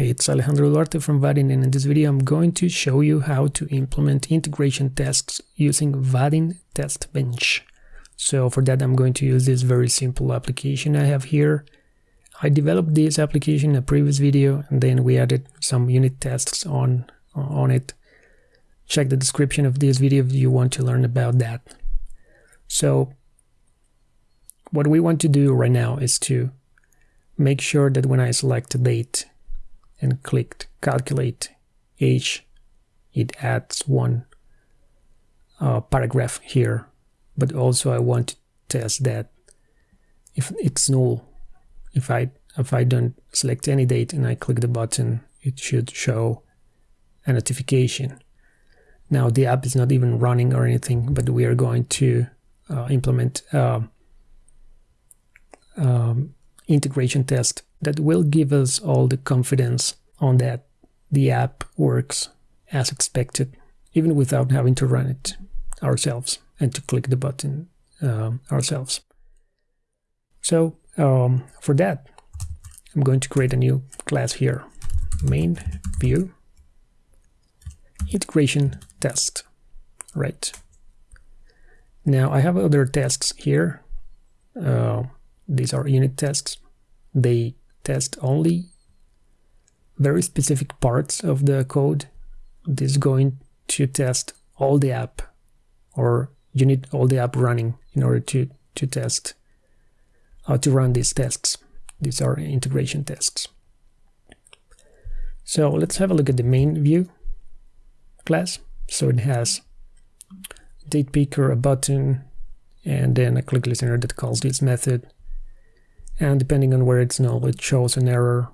Hey, it's Alejandro Duarte from Vaadin and in this video I'm going to show you how to implement integration tests using Vaadin Test Bench. So for that I'm going to use this very simple application I have here. I developed this application in a previous video and then we added some unit tests on, on it. Check the description of this video if you want to learn about that. So what we want to do right now is to make sure that when I select a date and clicked calculate age, it adds one uh, paragraph here. But also I want to test that if it's null, if I if I don't select any date and I click the button, it should show a notification. Now the app is not even running or anything, but we are going to uh, implement uh, um, integration test that will give us all the confidence on that the app works as expected, even without having to run it ourselves and to click the button um, ourselves. So um, for that, I'm going to create a new class here, main view integration test, right? Now I have other tests here. Uh, these are unit tests. They test only very specific parts of the code. This is going to test all the app or you need all the app running in order to, to test how to run these tests. These are integration tests. So let's have a look at the main view class. So it has date picker, a button, and then a click listener that calls this method and depending on where it's null it shows an error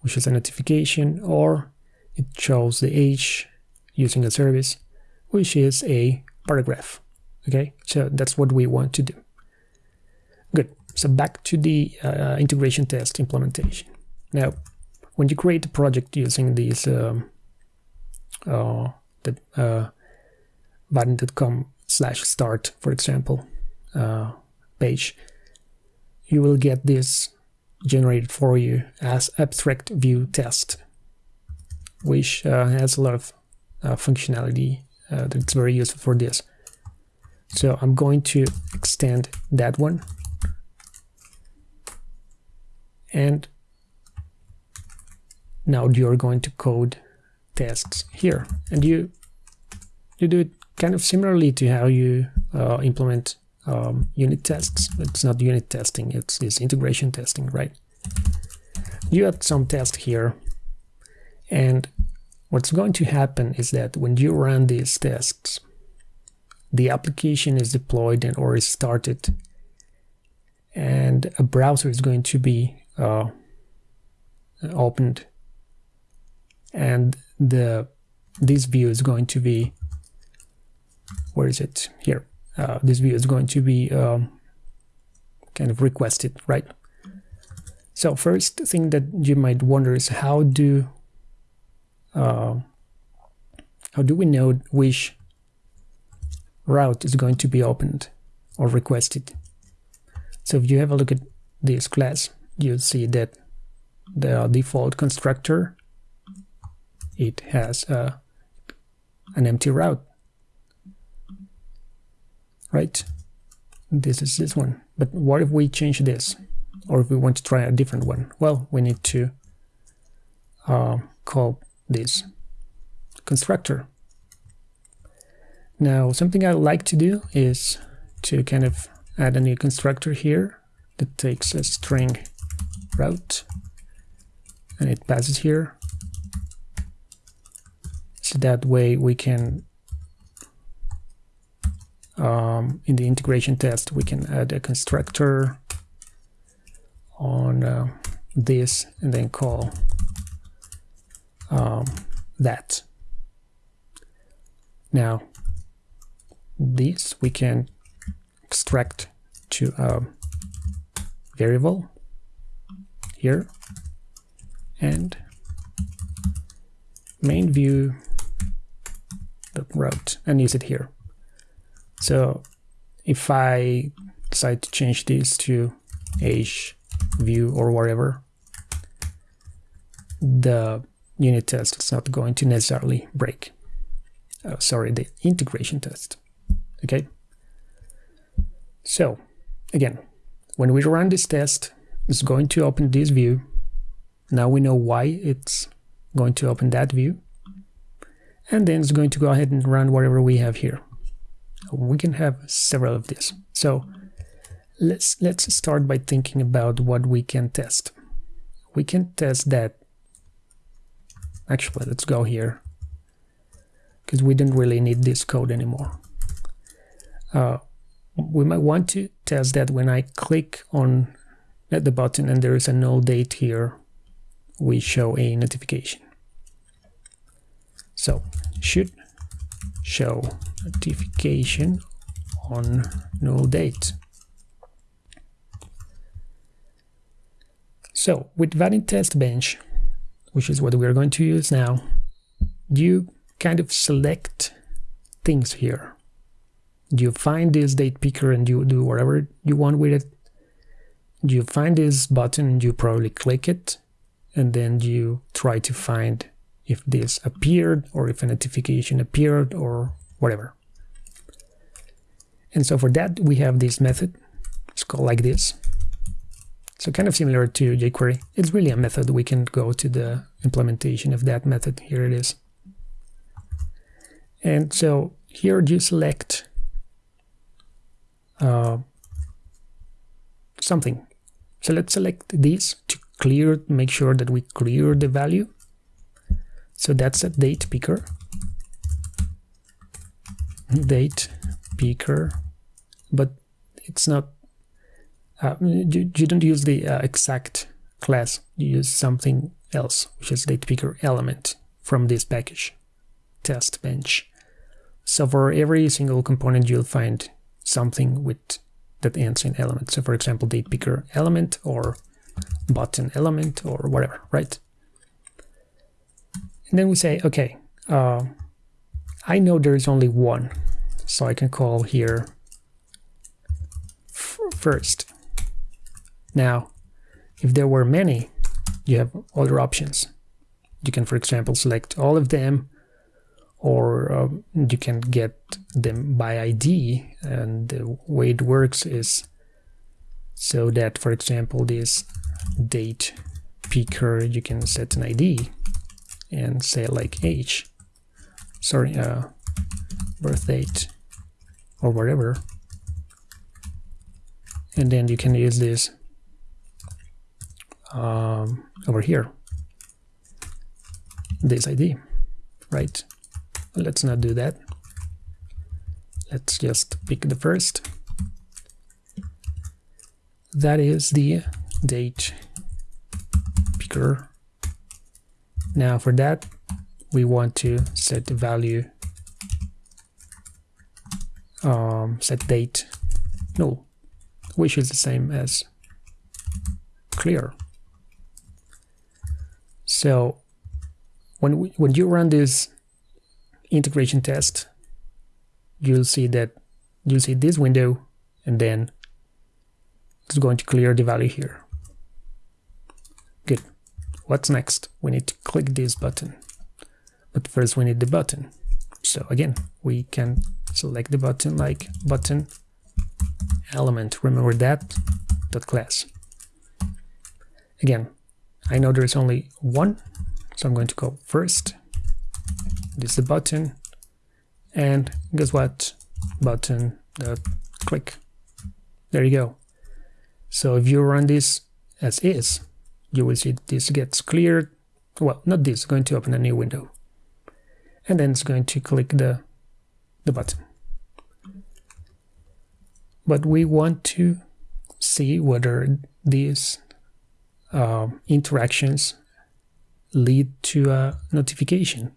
which is a notification or it shows the age using a service which is a paragraph okay? So that's what we want to do. Good. So back to the uh, integration test implementation. Now when you create a project using these um, uh, the uh, vaadin.com slash start for example uh, page you will get this generated for you as abstract view test, which uh, has a lot of uh, functionality uh, that's very useful for this. So I'm going to extend that one. And now you're going to code tests here. And you you do it kind of similarly to how you uh, implement um, unit tests. It's not unit testing, it's, it's integration testing, right? You add some test here, and what's going to happen is that when you run these tests, the application is deployed and or is started, and a browser is going to be uh, opened, and the this view is going to be where is it here uh, this view is going to be um, kind of requested, right? So first thing that you might wonder is how do uh, how do we know which route is going to be opened or requested? So if you have a look at this class, you'll see that the default constructor it has uh, an empty route right? This is this one. But what if we change this? Or if we want to try a different one? Well, we need to uh, call this constructor. Now, something I like to do is to kind of add a new constructor here that takes a string route and it passes here. So that way we can um, in the integration test, we can add a constructor on uh, this and then call um, that. Now, this we can extract to a variable here and main view the route and use it here. So if I decide to change this to age view or whatever, the unit test is not going to necessarily break. Uh, sorry, the integration test. Okay. So again, when we run this test, it's going to open this view. Now we know why it's going to open that view. And then it's going to go ahead and run whatever we have here. We can have several of these. So let's let's start by thinking about what we can test. We can test that. Actually, let's go here because we don't really need this code anymore. Uh, we might want to test that when I click on the button and there is a null date here, we show a notification. So should show notification on null date. So with Vaadin test bench, which is what we are going to use now, you kind of select things here. You find this date picker and you do whatever you want with it. You find this button and you probably click it and then you try to find if this appeared or if a notification appeared or whatever. And so for that we have this method. It's called like this. So kind of similar to jQuery. It's really a method. We can go to the implementation of that method. Here it is. And so here you select uh, something. So let's select this to clear, make sure that we clear the value. So that's a date picker. Date picker, but it's not, uh, you, you, don't use the uh, exact class, you use something else, which is date picker element from this package, test bench. So for every single component, you'll find something with that ends in element. So for example, date picker element or button element or whatever, right? And then we say, okay, uh, I know there is only one, so I can call here first. Now, if there were many, you have other options. You can, for example, select all of them or um, you can get them by ID and the way it works is so that for example this date picker you can set an ID and say like age. Sorry uh, birth date or whatever. And then you can use this um, over here. This ID right? Let's not do that. Let's just pick the first. That is the date picker now for that we want to set the value um, set date null which is the same as clear so when we, when you run this integration test, you'll see that you'll see this window and then it's going to clear the value here. What's next? We need to click this button. But first we need the button. So again, we can select the button like button element. Remember that dot class. Again, I know there's only one, so I'm going to go first this is the button and guess what button the click there you go so if you run this as is you will see this gets cleared. Well not this going to open a new window. And then it's going to click the the button. But we want to see whether these uh, interactions lead to a notification.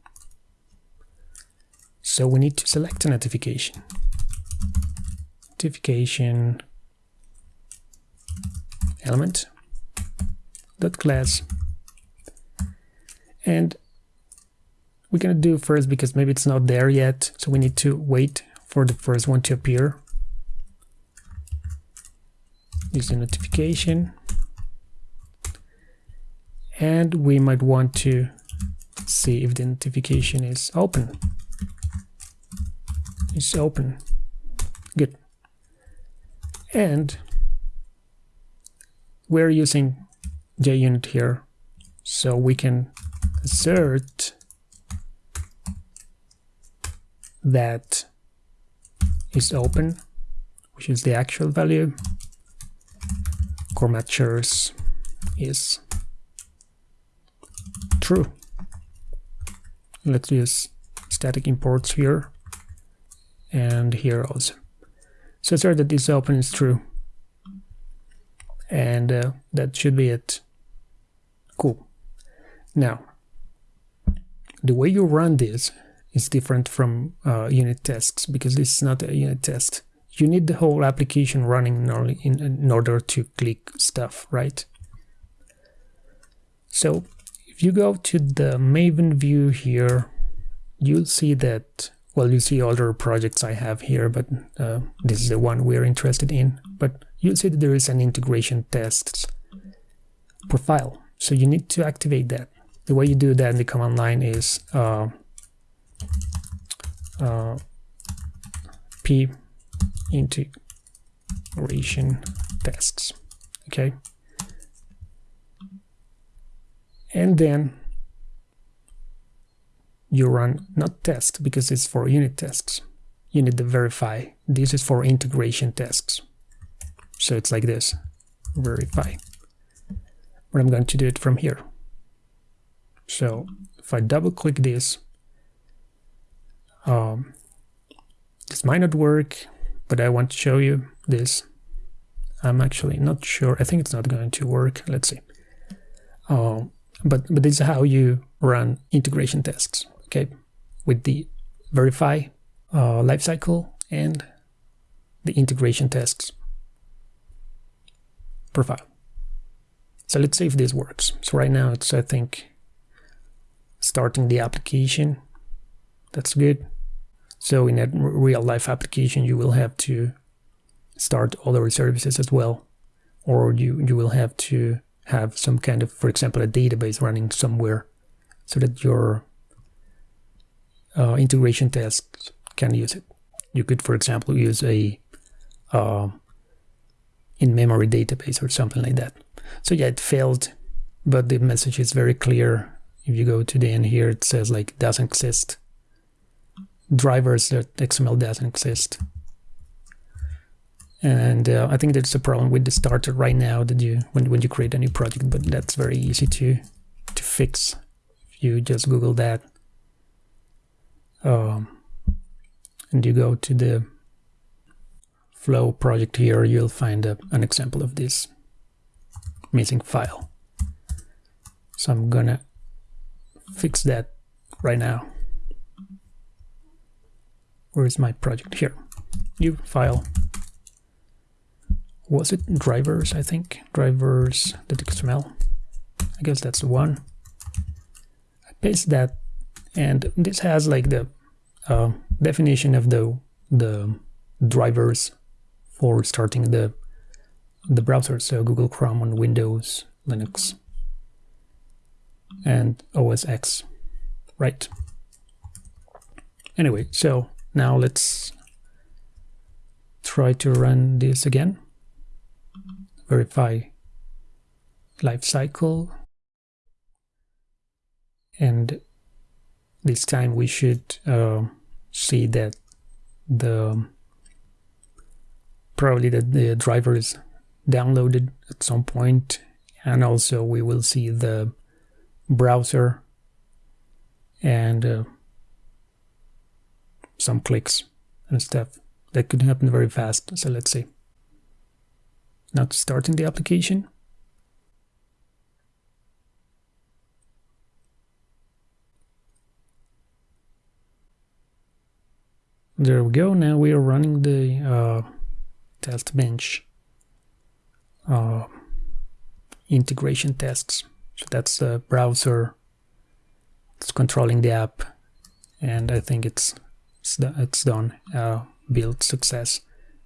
So we need to select a notification. Notification element dot class. And we're gonna do first because maybe it's not there yet so we need to wait for the first one to appear. Use the notification. And we might want to see if the notification is open. It's open. Good. And we're using JUnit here. So we can assert that is open which is the actual value. Core is true. Let's use static imports here and here also. So assert that this open is true. And uh, that should be it cool. Now the way you run this is different from uh, unit tests because this is not a unit test. You need the whole application running in, in order to click stuff right? So if you go to the maven view here you'll see that well you see other projects I have here but uh, this is the one we're interested in. But you'll see that there is an integration tests profile so you need to activate that. The way you do that in the command line is uh, uh, p integration tests okay? And then you run not test because it's for unit tests you need to verify. This is for integration tests so it's like this. Verify but I'm going to do it from here. So if I double click this um, this might not work but I want to show you this. I'm actually not sure. I think it's not going to work. Let's see. Uh, but but this is how you run integration tests okay, with the verify uh, lifecycle and the integration tests profile. So let's see if this works. So right now it's, I think, starting the application. That's good. So in a real life application, you will have to start other services as well, or you, you will have to have some kind of, for example, a database running somewhere so that your uh, integration tests can use it. You could, for example, use a uh, in-memory database or something like that. So yeah, it failed, but the message is very clear. If you go to the end here, it says like doesn't exist. Drivers that XML doesn't exist. And uh, I think that's a problem with the starter right now that you when when you create a new project, but that's very easy to to fix. If you just Google that, um, and you go to the flow project here, you'll find a, an example of this missing file. So I'm gonna fix that right now. Where is my project? Here. New file. Was it drivers, I think? Drivers, the XML. I guess that's the one. I paste that and this has like the uh, definition of the the drivers for starting the the browser so Google Chrome on Windows Linux and OS X right? Anyway so now let's try to run this again. Verify lifecycle and this time we should uh, see that the probably that the driver is downloaded at some point and also we will see the browser and uh, some clicks and stuff. That could happen very fast so let's see. Now starting the application. There we go. Now we are running the uh, test bench uh, integration tests. So that's the browser. It's controlling the app, and I think it's it's, it's done. Uh, build success.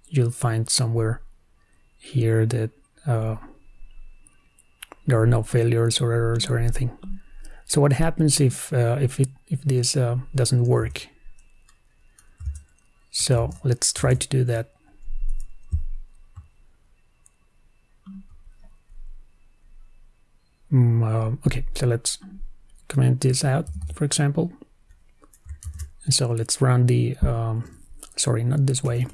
You'll find somewhere here that uh, there are no failures or errors or anything. So what happens if uh, if it if this uh, doesn't work? So let's try to do that. Uh, okay, so let's comment this out, for example. And so let's run the, um, sorry, not this way.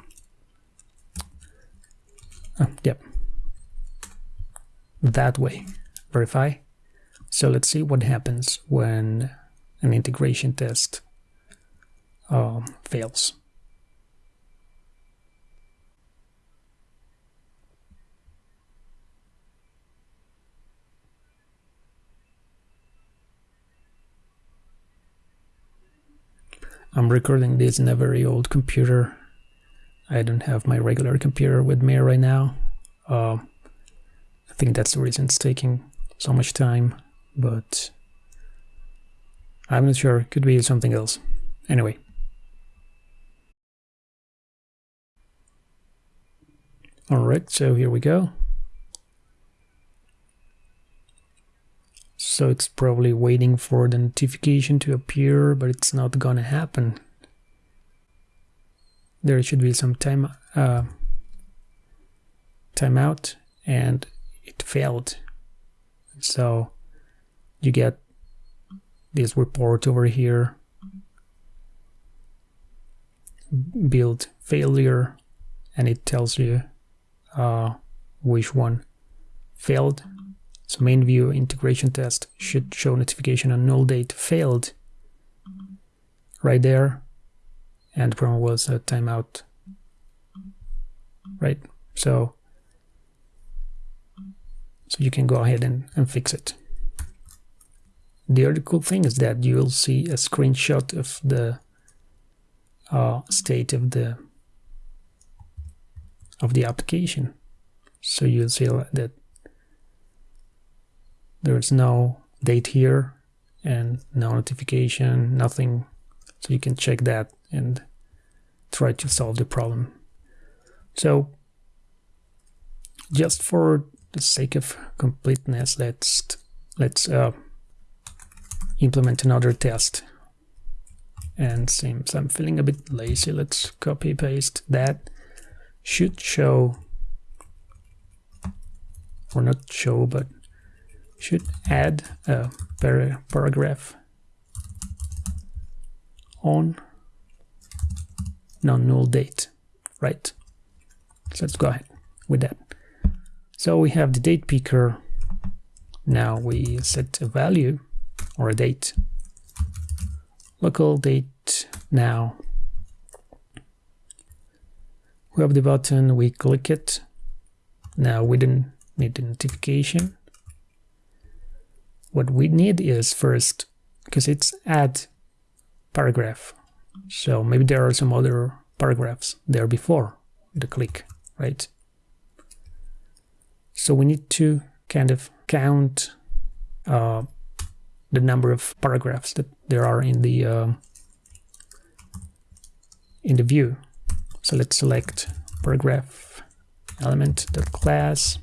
Oh, yep, that way. Verify. So let's see what happens when an integration test um, fails. I'm recording this in a very old computer. I don't have my regular computer with me right now. Uh, I think that's the reason it's taking so much time, but I'm not sure. Could be something else. Anyway. Alright, so here we go. So it's probably waiting for the notification to appear, but it's not gonna happen. There should be some time uh, timeout, and it failed. So you get this report over here, build failure, and it tells you uh, which one failed so main view integration test should show notification on null date failed right there. And the problem was a timeout, right? So, so you can go ahead and, and fix it. The other cool thing is that you'll see a screenshot of the uh, state of the of the application. So you'll see that there's no date here and no notification, nothing. So you can check that and try to solve the problem. So just for the sake of completeness, let's let's uh, implement another test. And since I'm feeling a bit lazy, let's copy paste that. Should show, or not show, but should add a paragraph on non-null date, right? So let's go ahead with that. So we have the date picker. Now we set a value or a date. Local date now. We have the button, we click it. Now we don't need the notification what we need is first, because it's add paragraph. So maybe there are some other paragraphs there before the click, right? So we need to kind of count uh, the number of paragraphs that there are in the um, in the view. So let's select paragraph element dot class.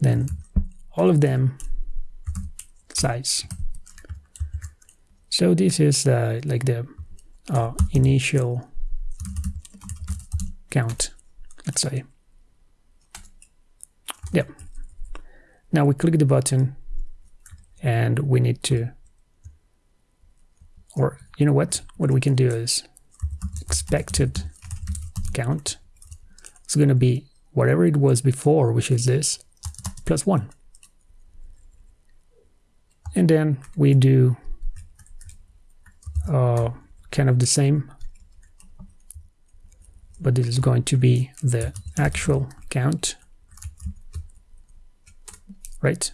Then all of them size. So this is uh, like the uh, initial count, let's say. Yeah. Now we click the button and we need to, or you know what? What we can do is expected count. It's going to be whatever it was before, which is this, plus one and then we do uh, kind of the same. But this is going to be the actual count. Right?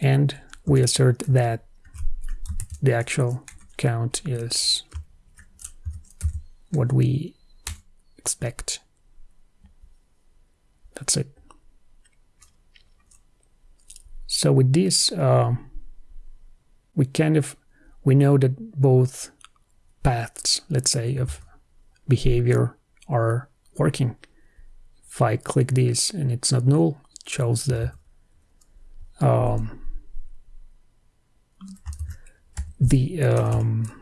And we assert that the actual count is what we expect. That's it. So with this uh, we kind of we know that both paths, let's say, of behavior are working. If I click this and it's not null, it shows the um, the um,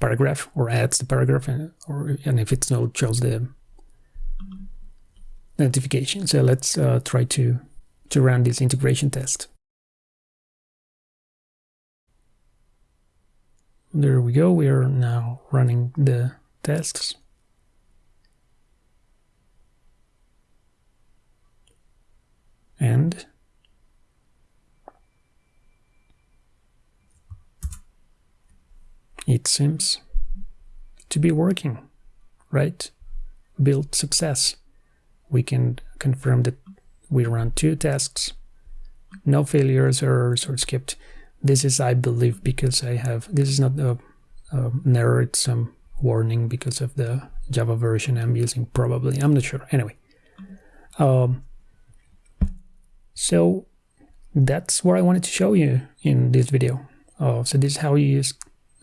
paragraph or adds the paragraph and, or, and if it's not shows the notification. So let's uh, try to, to run this integration test. There we go, we are now running the tests. And it seems to be working, right? Build success. We can confirm that we run two tests, no failures, errors, or skipped. This is, I believe, because I have, this is not a, a, error, it's some warning because of the Java version I'm using, probably. I'm not sure. Anyway. Um, so that's what I wanted to show you in this video. Uh, so this is how you use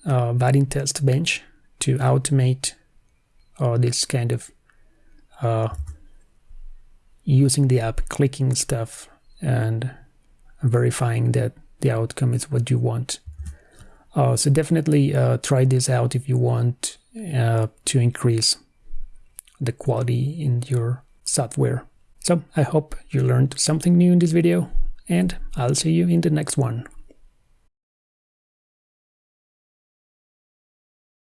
uh, Vaadin test bench to automate uh, this kind of uh, using the app, clicking stuff and verifying that the outcome is what you want. Uh, so definitely uh, try this out if you want uh, to increase the quality in your software. So I hope you learned something new in this video and I'll see you in the next one.